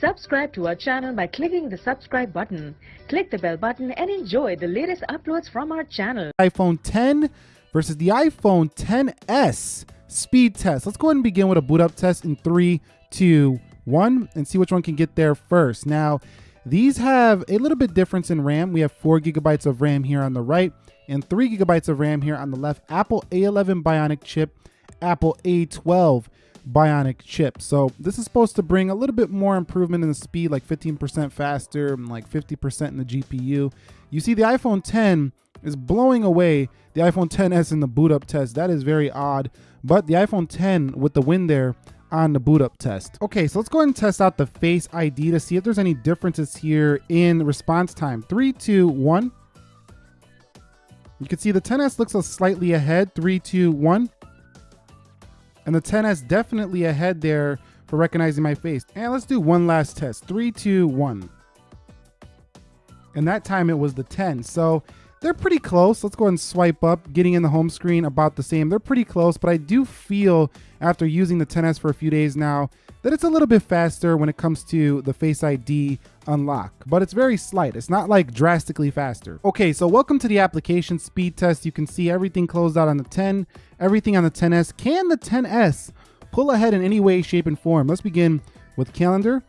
Subscribe to our channel by clicking the subscribe button. Click the bell button and enjoy the latest uploads from our channel. iPhone 10 versus the iPhone 10s speed test. Let's go ahead and begin with a boot up test in three, two, one, and see which one can get there first. Now, these have a little bit difference in RAM. We have four gigabytes of RAM here on the right and three gigabytes of RAM here on the left. Apple A11 Bionic chip, Apple A12 Bionic chip. So this is supposed to bring a little bit more improvement in the speed, like 15% faster and like 50% in the GPU. You see the iPhone 10 is blowing away the iPhone 10s in the boot up test. That is very odd. But the iPhone 10 with the win there on the boot up test. Okay, so let's go ahead and test out the Face ID to see if there's any differences here in response time. Three, two, one. You can see the 10s looks a slightly ahead. Three, two, one. And the 10s definitely ahead there for recognizing my face. And let's do one last test. Three, two, one. And that time it was the 10. So they're pretty close. Let's go ahead and swipe up, getting in the home screen about the same. They're pretty close, but I do feel after using the 10S for a few days now that it's a little bit faster when it comes to the Face ID unlock, but it's very slight. It's not like drastically faster. Okay, so welcome to the application speed test. You can see everything closed out on the 10, everything on the 10S. Can the 10S pull ahead in any way, shape, and form? Let's begin with calendar.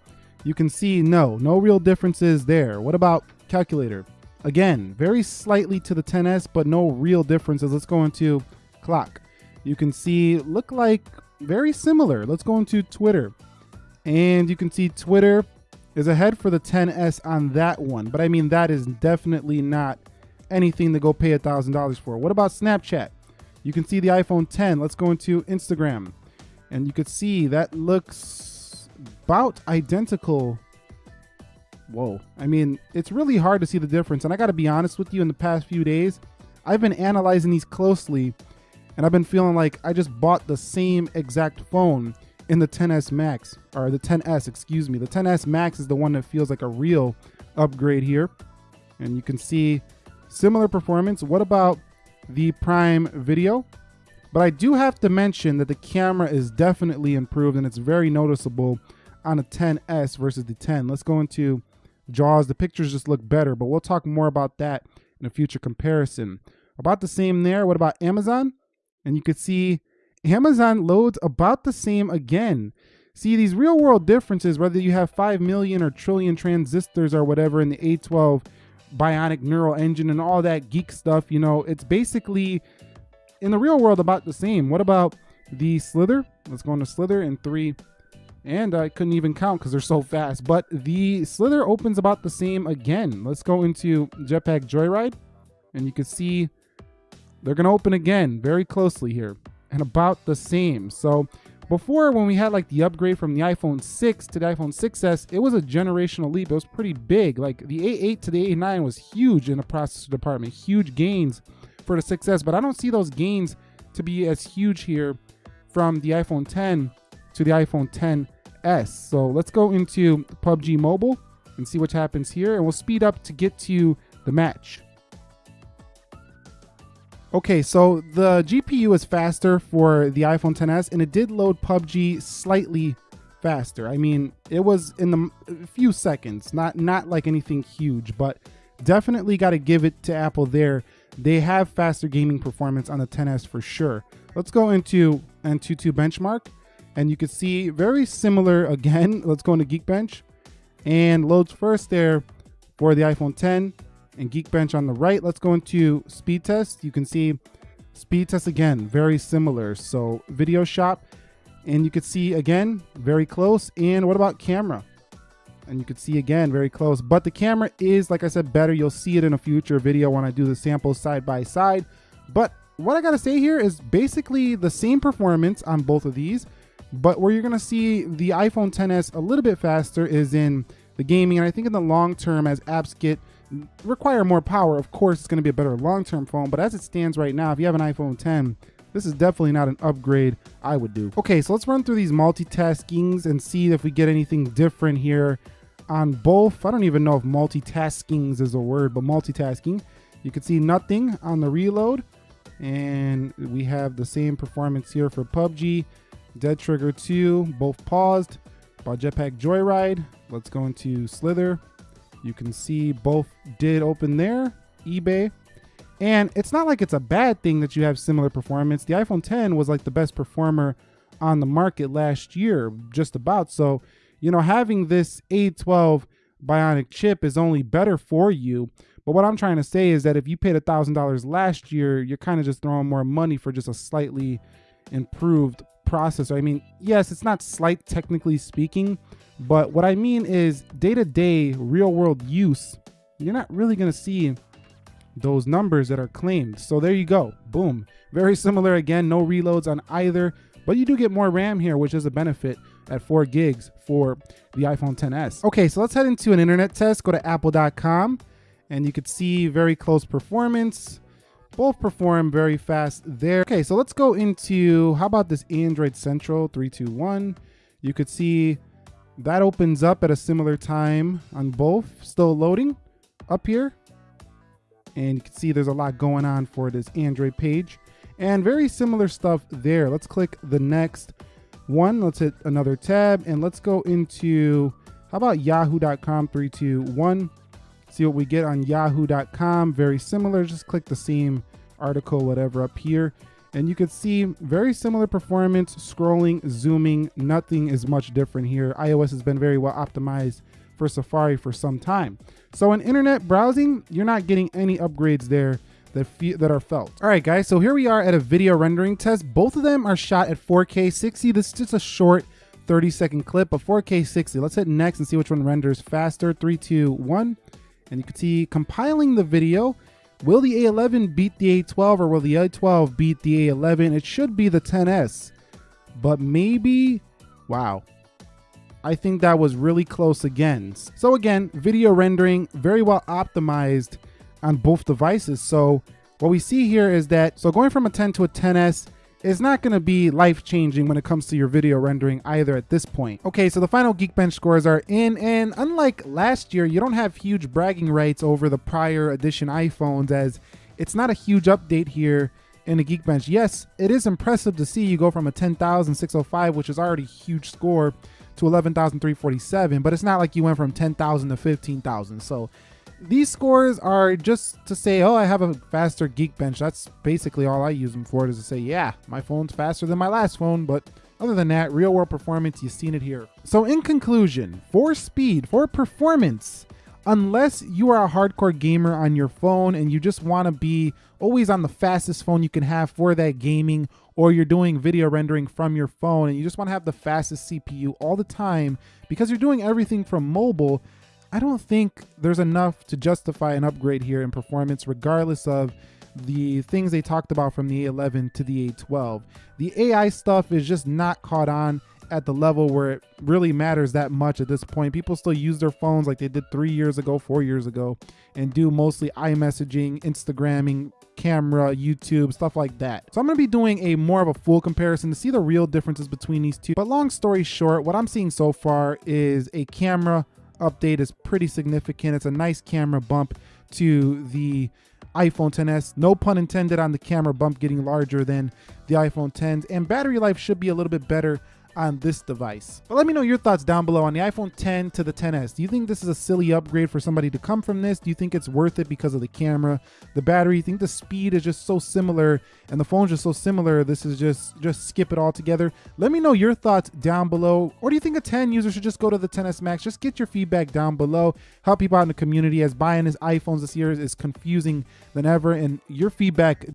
You can see no, no real differences there. What about calculator? Again, very slightly to the 10S, but no real differences. Let's go into clock. You can see look like very similar. Let's go into Twitter. And you can see Twitter is ahead for the 10S on that one. But I mean, that is definitely not anything to go pay a $1,000 for. What about Snapchat? You can see the iPhone 10. Let's go into Instagram. And you can see that looks about identical whoa. I mean, it's really hard to see the difference. And I got to be honest with you, in the past few days, I've been analyzing these closely and I've been feeling like I just bought the same exact phone in the 10s Max, or the 10s, excuse me. The 10s Max is the one that feels like a real upgrade here. And you can see similar performance. What about the Prime Video? But I do have to mention that the camera is definitely improved and it's very noticeable on a 10s versus the 10. Let's go into JAWS. The pictures just look better, but we'll talk more about that in a future comparison. About the same there. What about Amazon? And you could see Amazon loads about the same again. See these real world differences, whether you have 5 million or trillion transistors or whatever in the A12 bionic neural engine and all that geek stuff, you know, it's basically in the real world about the same. What about the Slither? Let's go into Slither in three, and I couldn't even count because they're so fast. But the Slither opens about the same again. Let's go into Jetpack Joyride. And you can see they're going to open again very closely here. And about the same. So before when we had like the upgrade from the iPhone 6 to the iPhone 6s, it was a generational leap. It was pretty big. Like the A8 to the A9 was huge in the processor department. Huge gains for the 6s. But I don't see those gains to be as huge here from the iPhone 10 to the iPhone 10s. So let's go into PUBG Mobile and see what happens here. And we'll speed up to get to the match. Okay, so the GPU is faster for the iPhone 10s and it did load PUBG slightly faster. I mean, it was in the few seconds, not not like anything huge, but definitely got to give it to Apple there. They have faster gaming performance on the 10s for sure. Let's go into Antutu benchmark and you can see very similar again. Let's go into Geekbench and loads first there for the iPhone 10 and Geekbench on the right. Let's go into speed test. You can see speed test again, very similar. So video shop and you can see again, very close. And what about camera? And you can see again, very close, but the camera is, like I said, better. You'll see it in a future video when I do the samples side by side. But what I gotta say here is basically the same performance on both of these. But where you're gonna see the iPhone 10s a little bit faster is in the gaming. And I think in the long term, as apps get require more power, of course, it's gonna be a better long-term phone. But as it stands right now, if you have an iPhone 10, this is definitely not an upgrade I would do. Okay, so let's run through these multitaskings and see if we get anything different here on both. I don't even know if multitaskings is a word, but multitasking. You can see nothing on the reload. And we have the same performance here for PUBG. Dead Trigger 2, both paused. by Jetpack Joyride, Let's go into Slither. You can see both did open there, eBay. And it's not like it's a bad thing that you have similar performance. The iPhone 10 was like the best performer on the market last year, just about. So, you know, having this A12 Bionic chip is only better for you. But what I'm trying to say is that if you paid $1,000 last year, you're kind of just throwing more money for just a slightly improved processor. I mean, yes, it's not slight technically speaking, but what I mean is day to day, real world use, you're not really going to see those numbers that are claimed. So there you go. Boom. Very similar again, no reloads on either, but you do get more RAM here, which is a benefit at 4 gigs for the iPhone 10s. Okay, so let's head into an internet test. Go to apple.com and you could see very close performance. Both perform very fast there. Okay, so let's go into, how about this Android Central 321? You could see that opens up at a similar time on both. Still loading up here. And you can see there's a lot going on for this Android page. And very similar stuff there. Let's click the next one. Let's hit another tab and let's go into, how about yahoo.com 321? See what we get on yahoo.com. Very similar. Just click the same article, whatever, up here. And you can see very similar performance, scrolling, zooming. Nothing is much different here. iOS has been very well optimized for Safari for some time. So in internet browsing, you're not getting any upgrades there that, that are felt. All right, guys, so here we are at a video rendering test. Both of them are shot at 4K 60. This is just a short 30 second clip of 4K 60. Let's hit next and see which one renders faster. Three, two, one. And you can see compiling the video. Will the A11 beat the A12 or will the A12 beat the A11? It should be the 10S, but maybe, wow. I think that was really close again. So again, video rendering, very well optimized on both devices. So what we see here is that, so going from a 10 to a 10S, is not going to be life changing when it comes to your video rendering either at this point. Okay, so the final Geekbench scores are in, and unlike last year, you don't have huge bragging rights over the prior edition iPhones as it's not a huge update here in the Geekbench. Yes, it is impressive to see you go from a 10,605, which is already a huge score, to 11,347, but it's not like you went from 10,000 to 15,000. So these scores are just to say, oh, I have a faster Geekbench. That's basically all I use them for is to say, yeah, my phone's faster than my last phone, but other than that, real world performance, you've seen it here. So in conclusion, for speed, for performance, unless you are a hardcore gamer on your phone and you just want to be always on the fastest phone you can have for that gaming, or you're doing video rendering from your phone and you just want to have the fastest CPU all the time because you're doing everything from mobile, I don't think there's enough to justify an upgrade here in performance, regardless of the things they talked about from the A11 to the A12. The AI stuff is just not caught on at the level where it really matters that much at this point. People still use their phones like they did three years ago, four years ago, and do mostly iMessaging, Instagramming, camera, YouTube, stuff like that. So I'm gonna be doing a more of a full comparison to see the real differences between these two. But long story short, what I'm seeing so far is a camera update is pretty significant. It's a nice camera bump to the iPhone 10s. No pun intended on the camera bump getting larger than the iPhone 10s. And battery life should be a little bit better on this device. But let me know your thoughts down below on the iPhone 10 to the 10s. Do you think this is a silly upgrade for somebody to come from this? Do you think it's worth it because of the camera, the battery? You think the speed is just so similar and the phone's just so similar? This is just just skip it all together. Let me know your thoughts down below. Or do you think a 10 user should just go to the 10s Max? Just get your feedback down below. Help people out in the community as buying his iPhones this year is confusing than ever. And your feedback